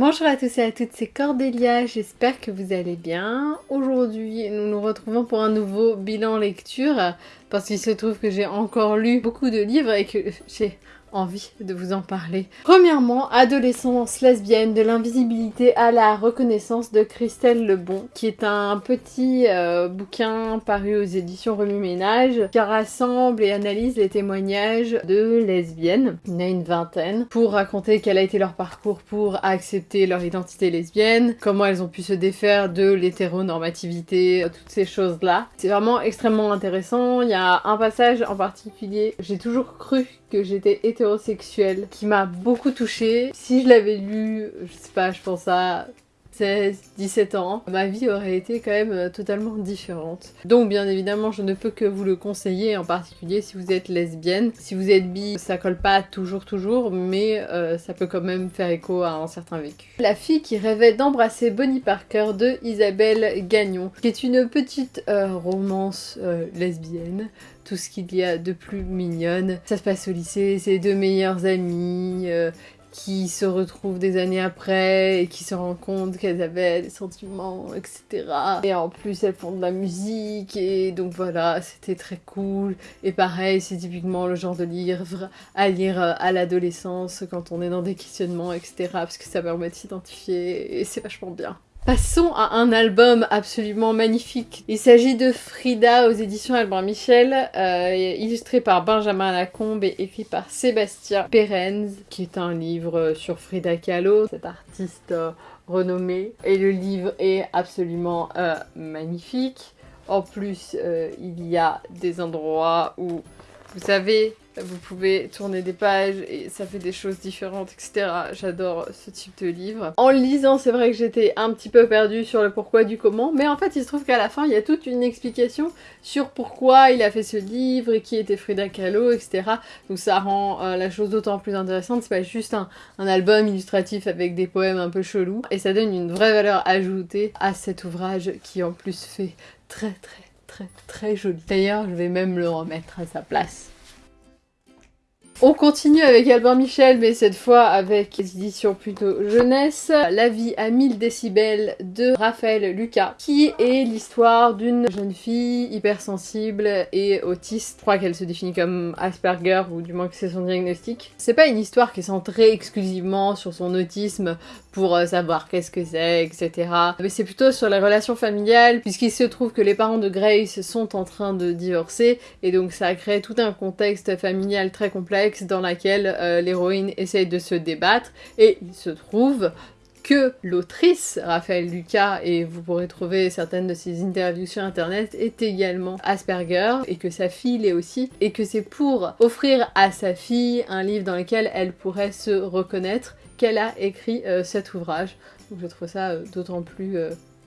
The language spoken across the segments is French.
Bonjour à tous et à toutes, c'est Cordélia, j'espère que vous allez bien. Aujourd'hui, nous nous retrouvons pour un nouveau bilan lecture, parce qu'il se trouve que j'ai encore lu beaucoup de livres et que j'ai envie de vous en parler. Premièrement, Adolescence lesbienne, de l'invisibilité à la reconnaissance de Christelle Lebon, qui est un petit euh, bouquin paru aux éditions Remue Ménage, qui rassemble et analyse les témoignages de lesbiennes, il y en a une vingtaine, pour raconter quel a été leur parcours pour accepter leur identité lesbienne, comment elles ont pu se défaire de l'hétéronormativité, toutes ces choses-là. C'est vraiment extrêmement intéressant, il y a un passage en particulier, j'ai toujours cru que j'étais hétérosexuelle, qui m'a beaucoup touchée. Si je l'avais lu, je sais pas, je pense à 16, 17 ans, ma vie aurait été quand même euh, totalement différente. Donc bien évidemment, je ne peux que vous le conseiller, en particulier si vous êtes lesbienne. Si vous êtes bi, ça colle pas toujours toujours, mais euh, ça peut quand même faire écho à un certain vécu. La fille qui rêvait d'embrasser Bonnie Parker de Isabelle Gagnon, qui est une petite euh, romance lesbienne tout ce qu'il y a de plus mignonne. Ça se passe au lycée, c'est deux meilleures amies qui se retrouvent des années après et qui se rendent compte qu'elles avaient des sentiments, etc. Et en plus, elles font de la musique et donc voilà, c'était très cool. Et pareil, c'est typiquement le genre de livre à lire euh, à l'adolescence quand on est dans des questionnements, etc. Parce que ça permet de s'identifier et c'est vachement bien. Passons à un album absolument magnifique. Il s'agit de Frida aux éditions Albert Michel, euh, illustré par Benjamin Lacombe et écrit par Sébastien Perenz, qui est un livre sur Frida Kahlo, cette artiste euh, renommée. Et le livre est absolument euh, magnifique. En plus, il y a des endroits où, vous savez, vous pouvez tourner des pages et ça fait des choses différentes, etc. J'adore ce type de livre. En lisant, c'est vrai que j'étais un petit peu perdue sur le pourquoi du comment, mais en fait, il se trouve qu'à la fin, il y a toute une explication sur pourquoi il a fait ce livre et qui était Frida Kahlo, etc. Donc ça rend euh, la chose d'autant plus intéressante. C'est pas juste un, un album illustratif avec des poèmes un peu chelous, et ça donne une vraie valeur ajoutée à cet ouvrage qui en plus fait très très très très joli. D'ailleurs, je vais même le remettre à sa place. On continue avec Albert Michel, mais cette fois avec les éditions plutôt jeunesse. La vie à 1000 décibels de Raphaël Lucas, qui est l'histoire d'une jeune fille hypersensible et autiste. Je crois qu'elle se définit comme Asperger, ou du moins que c'est son diagnostic. C'est pas une histoire qui est centrée exclusivement sur son autisme pour euh, savoir qu'est-ce que c'est, etc. Mais c'est plutôt sur les relations familiales, puisqu'il se trouve que les parents de Grace sont en train de divorcer, et donc ça crée tout un contexte familial très complexe dans lequel euh, l'héroïne essaye de se débattre, et il se trouve que l'autrice, Raphaël Lucas, et vous pourrez trouver certaines de ses interviews sur internet, est également Asperger, et que sa fille l'est aussi, et que c'est pour offrir à sa fille un livre dans lequel elle pourrait se reconnaître qu'elle a écrit euh, cet ouvrage. Donc je trouve ça euh, d'autant plus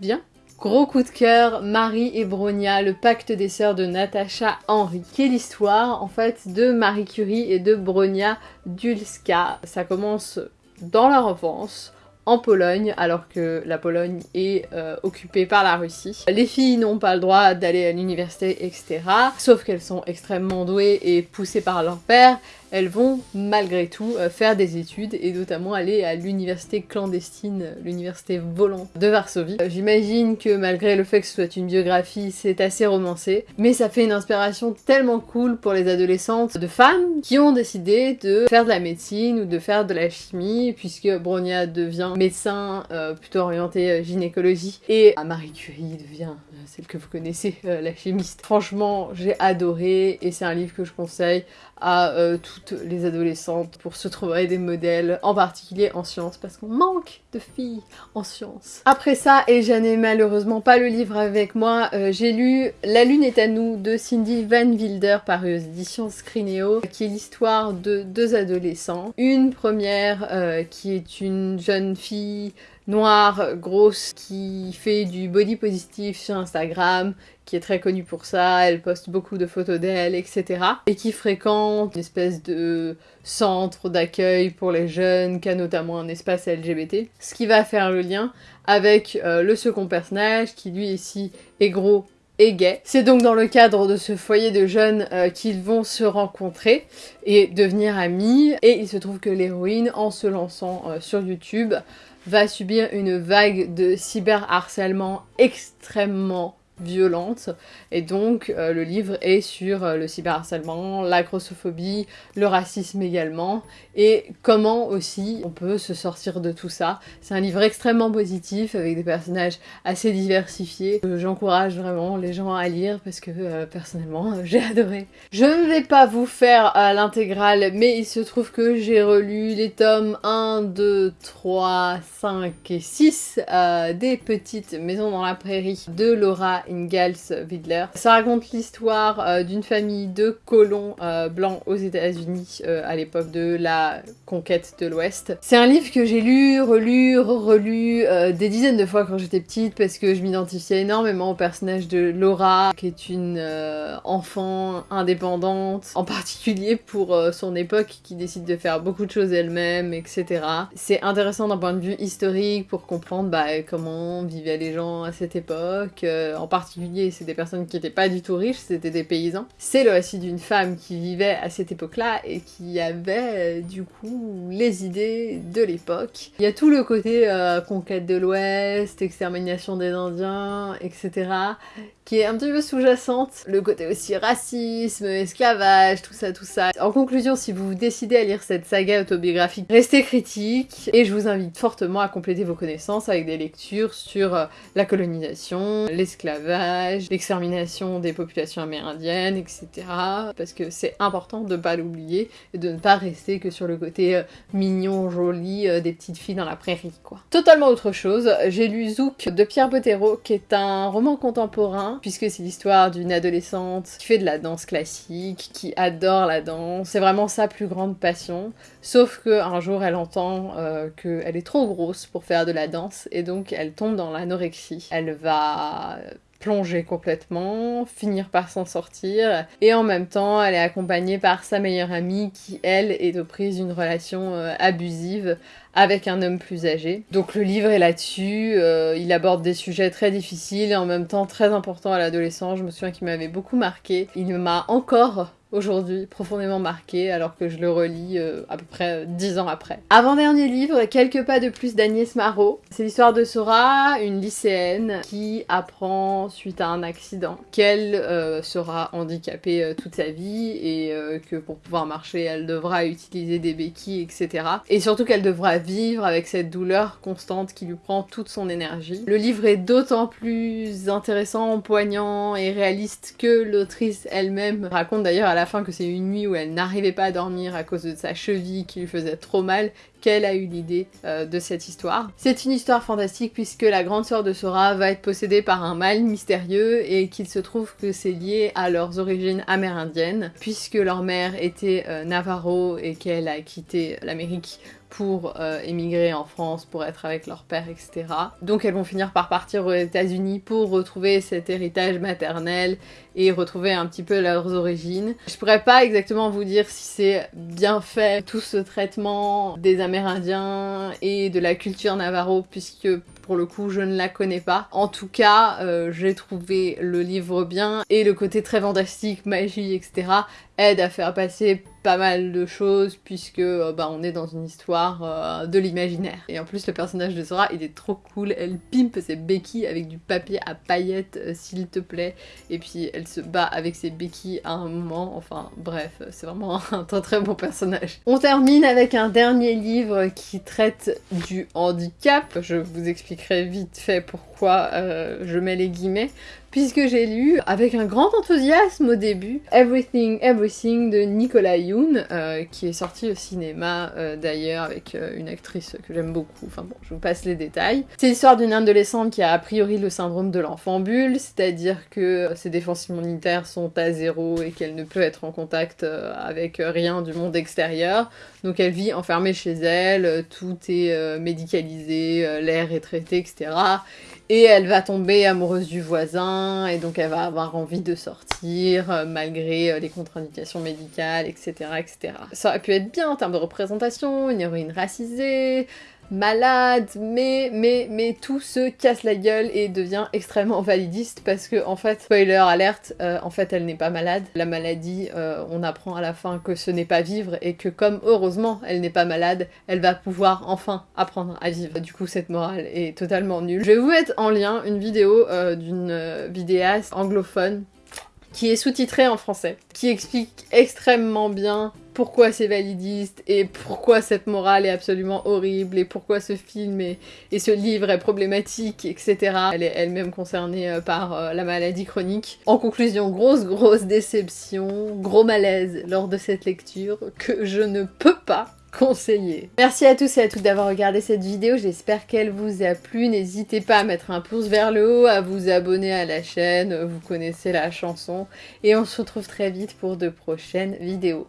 bien. Gros coup de cœur, Marie et Bronia, le pacte des sœurs de Natacha Henry, qui est l'histoire en fait de Marie Curie et de Bronia Dulska. Ça commence dans leur enfance, en Pologne, alors que la Pologne est euh, occupée par la Russie. Les filles n'ont pas le droit d'aller à l'université, etc. Sauf qu'elles sont extrêmement douées et poussées par leur père elles vont malgré tout euh, faire des études et notamment aller à l'université clandestine, l'université volante de Varsovie. Euh, j'imagine que malgré le fait que ce soit une biographie, c'est assez romancé, mais ça fait une inspiration tellement cool pour les adolescentes de femmes qui ont décidé de faire de la médecine ou de faire de la chimie, puisque Bronia devient médecin euh, plutôt orienté gynécologie et Marie Curie devient celle que vous connaissez, la chimiste. Franchement, j'ai adoré et c'est un livre que je conseille à euh, les adolescentes pour se trouver des modèles, en particulier en sciences, parce qu'on manque de filles en sciences. Après ça, et je n'ai malheureusement pas le livre avec moi, euh, j'ai lu La Lune est à nous de Cindy Van Wilder paru aux éditions Scrineo, qui est l'histoire de deux adolescents. Une première euh, qui est une jeune fille noire, grosse, qui fait du body positive sur Instagram, qui est très connue pour ça, elle poste beaucoup de photos d'elle, etc. Et qui fréquente une espèce de centre d'accueil pour les jeunes, qui a notamment un espace LGBT. Ce qui va faire le lien avec euh, le second personnage, qui lui ici est gros et gay. C'est donc dans le cadre de ce foyer de jeunes euh, qu'ils vont se rencontrer et devenir amis. Et il se trouve que l'héroïne, en se lançant euh, sur YouTube, va subir une vague de cyberharcèlement extrêmement violente. Et donc, euh, le livre est sur euh, le cyberharcèlement, la grossophobie, le racisme également, et comment aussi on peut se sortir de tout ça. C'est un livre extrêmement positif, avec des personnages assez diversifiés. J'encourage vraiment les gens à lire, parce que euh, personnellement, j'ai adoré. Je ne vais pas vous faire l'intégrale, mais il se trouve que j'ai relu les tomes 1, 2, 3, 5 et 6 des Petites Maisons dans la Prairie de Laura Ingalls Widler. Ça raconte l'histoire euh, d'une famille de colons euh, blancs aux États-Unis euh, à l'époque de la conquête de l'Ouest. C'est un livre que j'ai lu, relu, relu des dizaines de fois quand j'étais petite parce que je m'identifiais énormément au personnage de Laura, qui est une enfant indépendante, en particulier pour son époque, qui décide de faire beaucoup de choses elle-même, etc. C'est intéressant d'un point de vue historique pour comprendre bah, comment vivaient les gens à cette époque, en c'est des personnes qui n'étaient pas du tout riches, c'était des paysans. C'est le récit d'une femme qui vivait à cette époque-là et qui avait du coup les idées de l'époque. Il y a tout le côté euh, conquête de l'Ouest, extermination des Indiens, etc qui est un petit peu sous-jacente. Le côté aussi racisme, esclavage, tout ça, tout ça. En conclusion, si vous décidez à lire cette saga autobiographique, restez critique et je vous invite fortement à compléter vos connaissances avec des lectures sur euh, la colonisation, l'esclavage, l'extermination des populations amérindiennes, etc. Parce que c'est important de ne pas l'oublier et de ne pas rester que sur le côté euh, mignon, joli euh, des petites filles dans la prairie, quoi. Totalement autre chose, j'ai lu Zouk de Pierre Bottero, qui est un roman contemporain puisque c'est l'histoire d'une adolescente qui fait de la danse classique, qui adore la danse. C'est vraiment sa plus grande passion. Sauf que un jour, elle entend euh, qu'elle est trop grosse pour faire de la danse, et donc elle tombe dans l'anorexie. Elle va plonger complètement, finir par s'en sortir, et en même temps elle est accompagnée par sa meilleure amie qui elle est aux prises d'une relation euh, abusive avec un homme plus âgé. Donc le livre est là-dessus, euh, il aborde des sujets très difficiles et en même temps très importants à l'adolescent, je me souviens qu'il m'avait beaucoup marqué. Il m'a encore aujourd'hui, profondément marqué, alors que je le relis euh, à peu près dix ans après. Avant-dernier livre, Quelques pas de plus d'Agnès Marot. C'est l'histoire de Sora, une lycéenne qui apprend suite à un accident qu'elle euh, sera handicapée euh, toute sa vie et que pour pouvoir marcher, elle devra utiliser des béquilles, etc. Et surtout qu'elle devra vivre avec cette douleur constante qui lui prend toute son énergie. Le livre est d'autant plus intéressant, poignant et réaliste que l'autrice elle-même raconte d'ailleurs à la fin que c'est une nuit où elle n'arrivait pas à dormir à cause de sa cheville qui lui faisait trop mal qu'elle a eu l'idée euh, de cette histoire. C'est une histoire fantastique puisque la grande sœur de Sora va être possédée par un mal mystérieux et qu'il se trouve que c'est lié à leurs origines amérindiennes puisque leur mère était euh, Navarro et qu'elle a quitté l'Amérique pour euh, émigrer en France, pour être avec leur père, etc. Donc elles vont finir par partir aux États-Unis pour retrouver cet héritage maternel et retrouver un petit peu leurs origines. Je pourrais pas exactement vous dire si c'est bien fait tout ce traitement des Amérindiens et de la culture navarro puisque pour le coup je ne la connais pas. En tout cas, euh, j'ai trouvé le livre bien et le côté très fantastique, magie, etc. aide à faire passer pas mal de choses puisque euh, bah, on est dans une histoire euh, de l'imaginaire. Et en plus le personnage de Sora il est trop cool, elle pimpe ses béquilles avec du papier à paillettes s'il te plaît. Et puis elle se bat avec ses béquilles à un moment, enfin bref c'est vraiment un très très bon personnage. On termine avec un dernier livre qui traite du handicap, je vous expliquerai vite fait pourquoi euh, je mets les guillemets. Puisque j'ai lu avec un grand enthousiasme au début Everything Everything de Nicolas Yoon, euh, qui est sorti au cinéma euh, d'ailleurs avec euh, une actrice que j'aime beaucoup. Enfin bon, je vous passe les détails. C'est l'histoire d'une adolescente qui a a priori le syndrome de l'enfant bulle, c'est-à-dire que ses défenses immunitaires sont à zéro et qu'elle ne peut être en contact avec rien du monde extérieur. Donc elle vit enfermée chez elle, tout est médicalisé, l'air est traité, etc. Et elle va tomber amoureuse du voisin, et donc elle va avoir envie de sortir, euh, malgré euh, les contre-indications médicales, etc., etc. Ça aurait pu être bien en termes de représentation, une héroïne racisée, malade, mais, mais, mais tout se casse la gueule et devient extrêmement validiste parce que, en fait, spoiler alerte, euh, en fait, elle n'est pas malade. La maladie, euh, on apprend à la fin que ce n'est pas vivre et que, comme heureusement elle n'est pas malade, elle va pouvoir enfin apprendre à vivre. Du coup, cette morale est totalement nulle. Je vais vous mettre en lien une vidéo euh, d'une vidéaste anglophone qui est sous-titrée en français, qui explique extrêmement bien pourquoi c'est validiste et pourquoi cette morale est absolument horrible et pourquoi ce film et, ce livre est problématique, etc. Elle est elle-même concernée euh, par euh, la maladie chronique. En conclusion, grosse grosse déception, gros malaise lors de cette lecture que je ne peux pas conseiller. Merci à tous et à toutes d'avoir regardé cette vidéo, j'espère qu'elle vous a plu. N'hésitez pas à mettre un pouce vers le haut, à vous abonner à la chaîne, vous connaissez la chanson. Et on se retrouve très vite pour de prochaines vidéos.